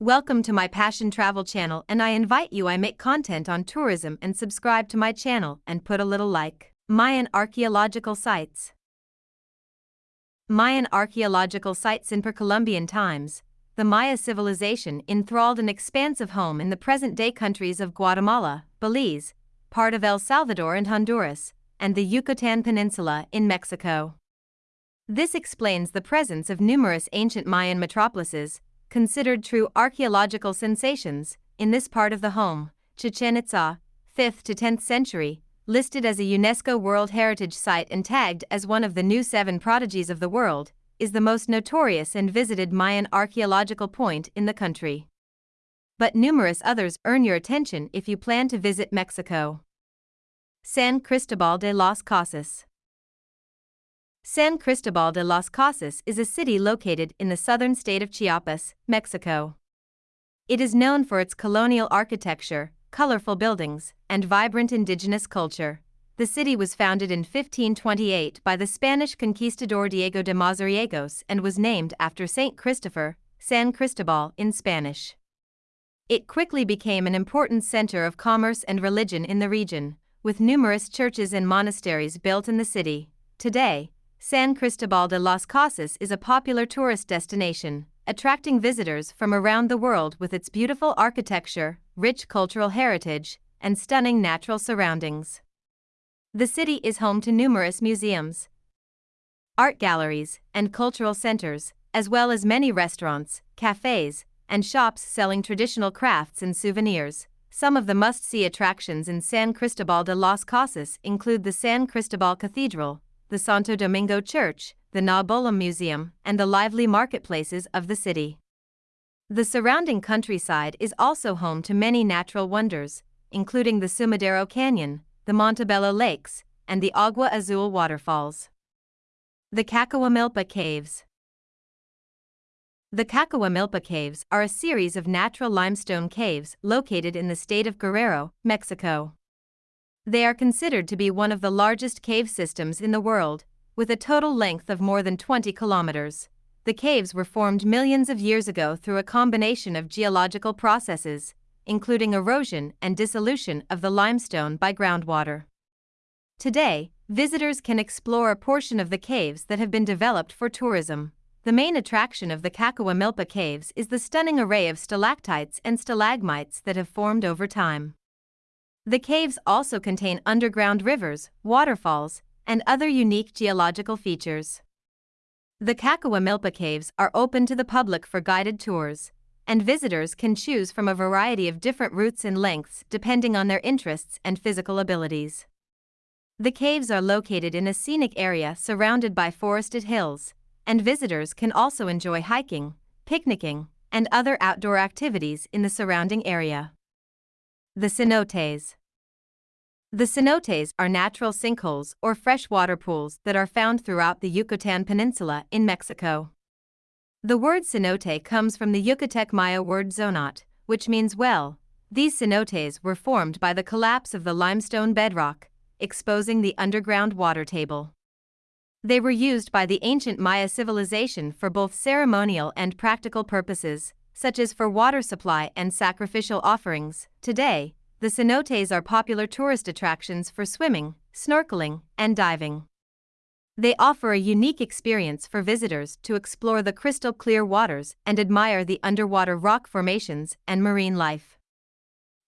Welcome to my Passion Travel channel and I invite you I make content on tourism and subscribe to my channel and put a little like. Mayan archaeological sites. Mayan archaeological sites in pre-Columbian times. The Maya civilization enthralled an expansive home in the present-day countries of Guatemala, Belize, part of El Salvador and Honduras, and the Yucatan Peninsula in Mexico. This explains the presence of numerous ancient Mayan metropolises, considered true archaeological sensations, in this part of the home, Chichen Itza, 5th to 10th century, listed as a UNESCO World Heritage Site and tagged as one of the new seven prodigies of the world, is the most notorious and visited Mayan archaeological point in the country. But numerous others earn your attention if you plan to visit Mexico. San Cristobal de las Casas San Cristobal de las Casas is a city located in the southern state of Chiapas, Mexico. It is known for its colonial architecture, colorful buildings, and vibrant indigenous culture. The city was founded in 1528 by the Spanish conquistador Diego de Mazariegos and was named after Saint Christopher, San Cristobal in Spanish. It quickly became an important center of commerce and religion in the region, with numerous churches and monasteries built in the city. Today, San Cristobal de las Casas is a popular tourist destination, attracting visitors from around the world with its beautiful architecture, rich cultural heritage, and stunning natural surroundings. The city is home to numerous museums, art galleries, and cultural centers, as well as many restaurants, cafes, and shops selling traditional crafts and souvenirs. Some of the must see attractions in San Cristobal de las Casas include the San Cristobal Cathedral, the Santo Domingo Church, the Na Bolom Museum, and the lively marketplaces of the city. The surrounding countryside is also home to many natural wonders, including the Sumidero Canyon, the Montebello Lakes, and the Agua Azul waterfalls. The Cacahuamilpa Caves The Cacahuamilpa Caves are a series of natural limestone caves located in the state of Guerrero, Mexico. They are considered to be one of the largest cave systems in the world, with a total length of more than 20 kilometers. The caves were formed millions of years ago through a combination of geological processes, including erosion and dissolution of the limestone by groundwater. Today, visitors can explore a portion of the caves that have been developed for tourism. The main attraction of the Cacahuamilpa caves is the stunning array of stalactites and stalagmites that have formed over time. The caves also contain underground rivers, waterfalls, and other unique geological features. The Cacahuamilpa caves are open to the public for guided tours, and visitors can choose from a variety of different routes and lengths depending on their interests and physical abilities. The caves are located in a scenic area surrounded by forested hills, and visitors can also enjoy hiking, picnicking, and other outdoor activities in the surrounding area. The cenotes. The cenotes are natural sinkholes or freshwater pools that are found throughout the Yucatan Peninsula in Mexico. The word cenote comes from the Yucatec Maya word zonot, which means well. These cenotes were formed by the collapse of the limestone bedrock, exposing the underground water table. They were used by the ancient Maya civilization for both ceremonial and practical purposes, such as for water supply and sacrificial offerings. Today, the cenotes are popular tourist attractions for swimming, snorkeling, and diving. They offer a unique experience for visitors to explore the crystal clear waters and admire the underwater rock formations and marine life.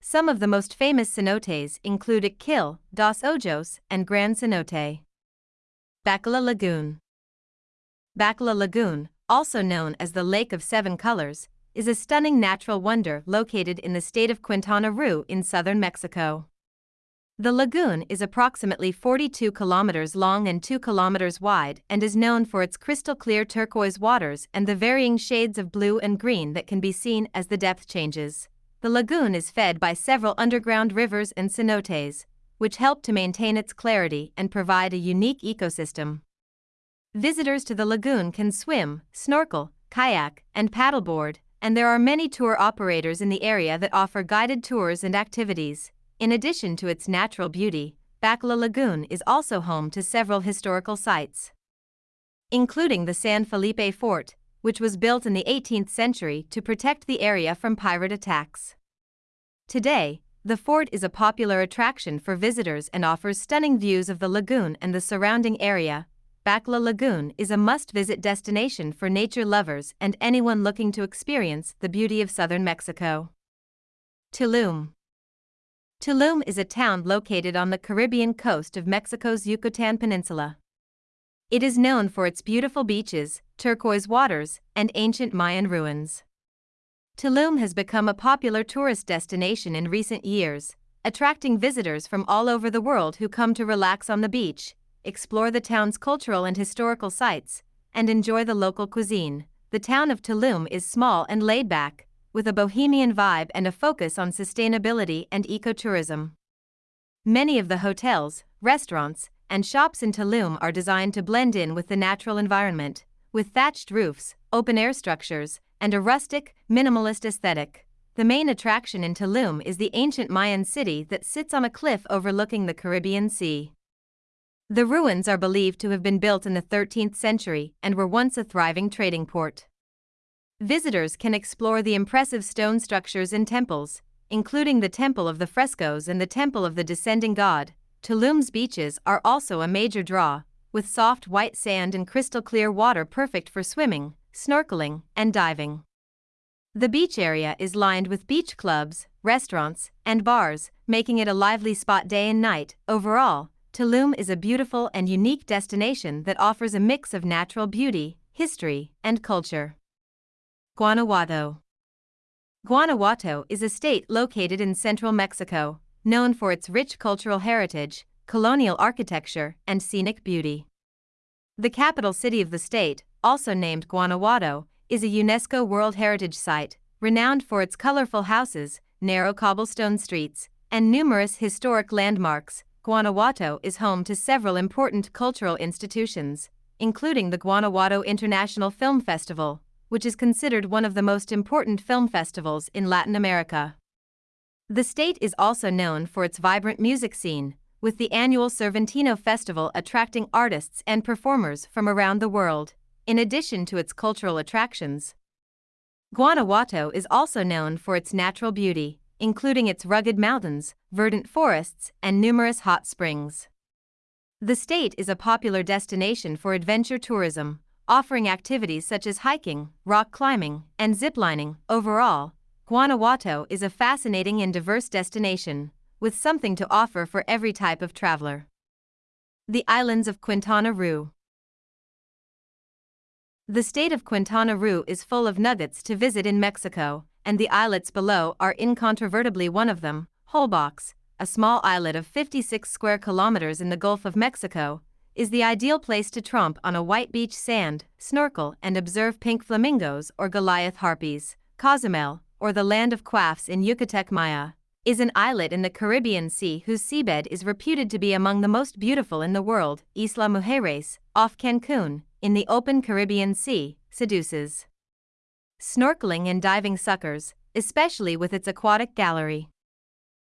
Some of the most famous cenotes include Ik Kil, Dos Ojos, and Gran Cenote. Bacalar Lagoon Bacalar Lagoon, also known as the Lake of Seven Colors, is a stunning natural wonder located in the state of Quintana Roo in southern Mexico. The lagoon is approximately 42 kilometers long and 2 kilometers wide and is known for its crystal clear turquoise waters and the varying shades of blue and green that can be seen as the depth changes. The lagoon is fed by several underground rivers and cenotes, which help to maintain its clarity and provide a unique ecosystem. Visitors to the lagoon can swim, snorkel, kayak, and paddleboard, and there are many tour operators in the area that offer guided tours and activities. In addition to its natural beauty, Bacalar Lagoon is also home to several historical sites, including the San Felipe Fort, which was built in the 18th century to protect the area from pirate attacks. Today, the fort is a popular attraction for visitors and offers stunning views of the lagoon and the surrounding area. Bacalar Lagoon is a must visit destination for nature lovers and anyone looking to experience the beauty of southern Mexico. Tulum Tulum is a town located on the Caribbean coast of Mexico's Yucatan Peninsula. It is known for its beautiful beaches, turquoise waters, and ancient Mayan ruins. Tulum has become a popular tourist destination in recent years, attracting visitors from all over the world who come to relax on the beach, explore the town's cultural and historical sites, and enjoy the local cuisine. The town of Tulum is small and laid back, with a bohemian vibe and a focus on sustainability and ecotourism. Many of the hotels, restaurants, and shops in Tulum are designed to blend in with the natural environment, with thatched roofs, open air structures, and a rustic, minimalist aesthetic. The main attraction in Tulum is the ancient Mayan city that sits on a cliff overlooking the Caribbean Sea. The ruins are believed to have been built in the 13th century and were once a thriving trading port. Visitors can explore the impressive stone structures and temples, including the Temple of the Frescoes and the Temple of the Descending God. Tulum's beaches are also a major draw, with soft white sand and crystal clear water perfect for swimming, snorkeling, and diving. The beach area is lined with beach clubs, restaurants, and bars, making it a lively spot day and night. Overall, Tulum is a beautiful and unique destination that offers a mix of natural beauty, history, and culture. Guanajuato Guanajuato is a state located in central Mexico, known for its rich cultural heritage, colonial architecture, and scenic beauty. The capital city of the state, also named Guanajuato, is a UNESCO World Heritage Site, renowned for its colorful houses, narrow cobblestone streets, and numerous historic landmarks. Guanajuato is home to several important cultural institutions, including the Guanajuato International Film Festival, which is considered one of the most important film festivals in Latin America. The state is also known for its vibrant music scene, with the annual Cervantino Festival attracting artists and performers from around the world in addition to its cultural attractions. Guanajuato is also known for its natural beauty, including its rugged mountains, verdant forests, and numerous hot springs. The state is a popular destination for adventure tourism, offering activities such as hiking, rock climbing, and ziplining. Overall, Guanajuato is a fascinating and diverse destination, with something to offer for every type of traveler. The islands of Quintana Roo. The state of Quintana Roo is full of nuggets to visit in Mexico, and the islets below are incontrovertibly one of them. Holbox, a small islet of 56 square kilometers in the Gulf of Mexico, is the ideal place to tromp on a white beach sand, snorkel, and observe pink flamingos or Goliath harpies. Cozumel, or the land of quaffs in Yucatec Maya, is an islet in the Caribbean Sea whose seabed is reputed to be among the most beautiful in the world. Isla Mujeres, off Cancun, in the open Caribbean Sea, seduces. Snorkeling and diving suckers, especially with its aquatic gallery.